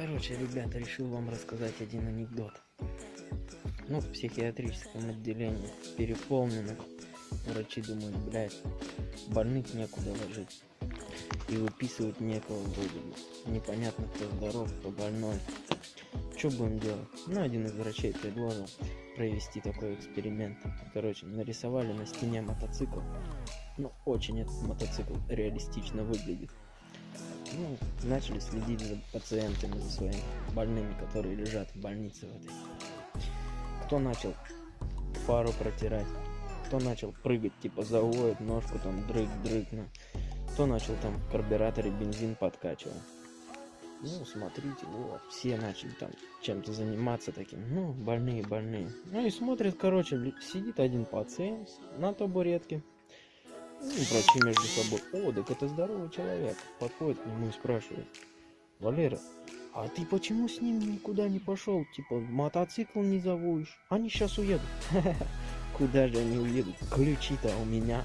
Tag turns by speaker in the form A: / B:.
A: Короче, ребята, решил вам рассказать один анекдот. Ну, в психиатрическом отделении переполнено. Врачи думают, блядь, больных некуда ложить. И выписывать некого бы. Непонятно, кто здоров, кто больной. Что будем делать? Ну, один из врачей предложил провести такой эксперимент. Короче, нарисовали на стене мотоцикл. Ну, очень этот мотоцикл реалистично выглядит. Ну, начали следить за пациентами, за своими больными, которые лежат в больнице в этой. Кто начал фару протирать, кто начал прыгать, типа заводит ножку, там дрык-дрык, ну. кто начал там в карбюраторе бензин подкачивал. Ну, смотрите, вот, все начали там чем-то заниматься таким, ну, больные, больные. Ну и смотрят, короче, сидит один пациент на табуретке, ну, врачи между собой. О, так это здоровый человек. Подходит к нему и спрашивает. Валера, а ты почему с ним никуда не пошел? Типа, мотоцикл не заводишь? Они сейчас уедут. Куда же они уедут? Ключи-то у меня.